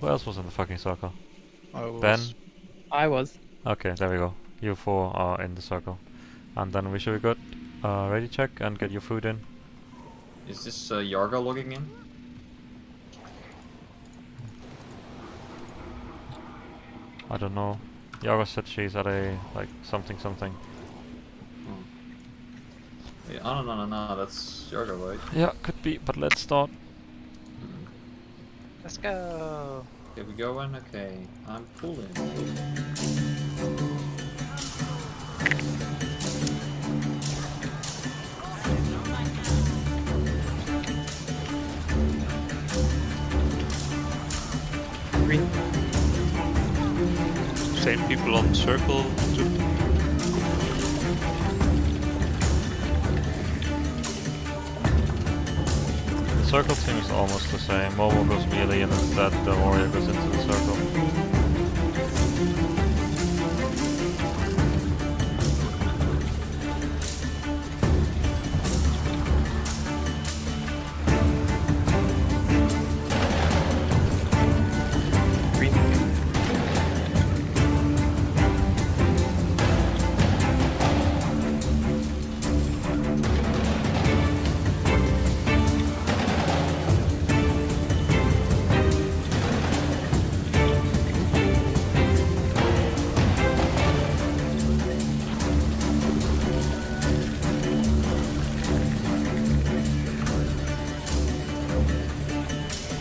Who else was in the fucking circle? I was- Ben? I was. Okay, there we go. You four are in the circle. And then we should be good. Uh, ready check and get your food in. Is this uh, Yarga logging in? I don't know. Yarga said she's at a, like, something something. Oh. Yeah, oh, no, no, no, no, that's Yarga, right? Yeah, could be, but let's start. Let's go. Here we go, and okay, I'm pulling. Green. Same people on circle. The circle team is almost the same. Momo goes melee and instead the warrior goes into the circle.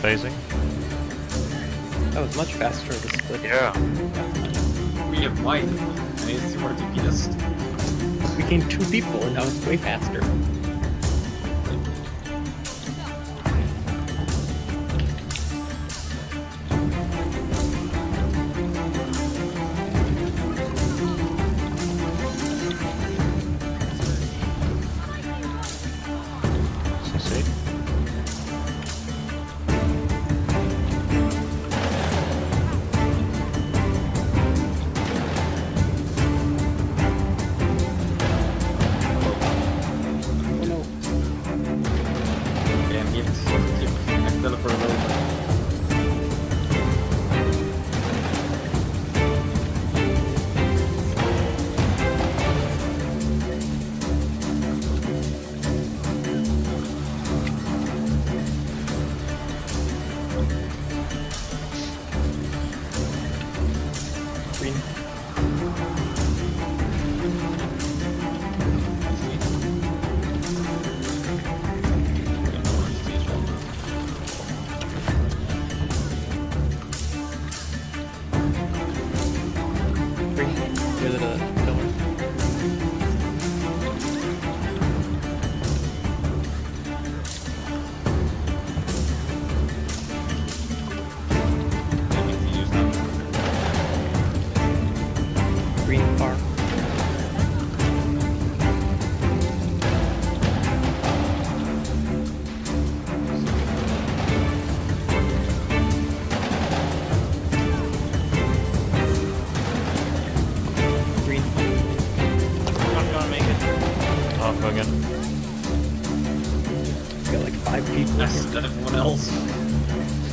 Phasing. That was much faster to split. Yeah. We have might. I need to see where to beat us. We gained two people and that was way faster. Keep people in Less here. everyone else.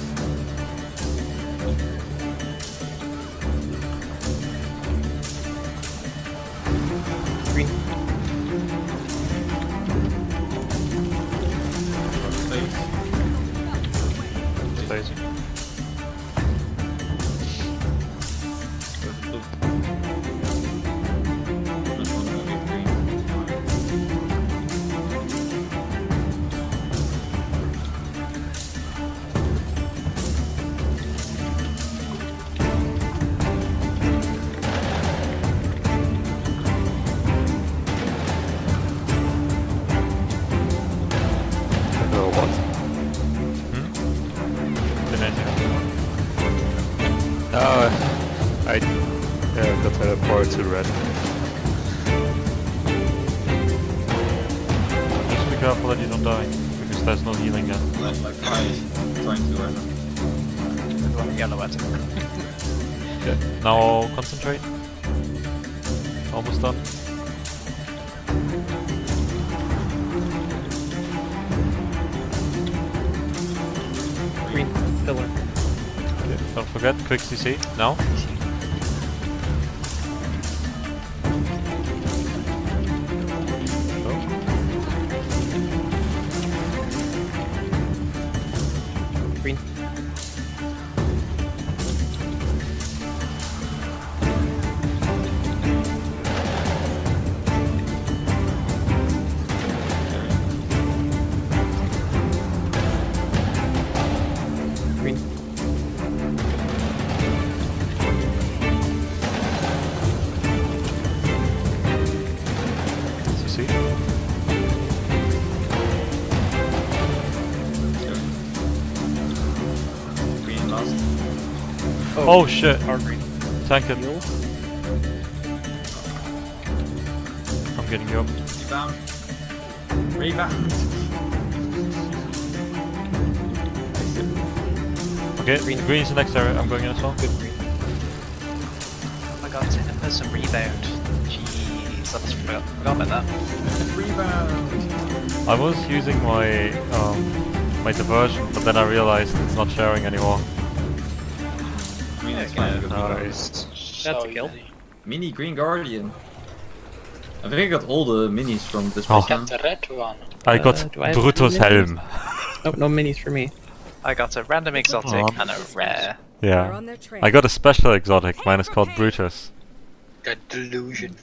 Oh, I yeah, got teleported to red. Just be careful that you don't die, because there's no healing yet. Like, like I trying to uh, right now. Yellow at Okay. Now concentrate. Almost done. Green pillar. Don't forget, quick CC, now. Green. Oh shit, Our green. tank it. Heal. I'm getting you up. Rebound. Rebound. Okay, Green. green is the next area, I'm going in as well. Good green. Oh my god, there's some rebound. Jeez, I just forgot, forgot about that. Rebound. I was using my um, my diversion, but then I realized it's not sharing anymore. Green is fine. Good Nice. That's a kill. Mini Green Guardian. I think I got all the minis from this Oh. person. the red one. I Uh, got do I have Brutus any Helm. Nope, no minis for me. I got a random exotic Aw. and a rare. Yeah. on their trail. I got a special exotic, mine is called Brutus. The delusion.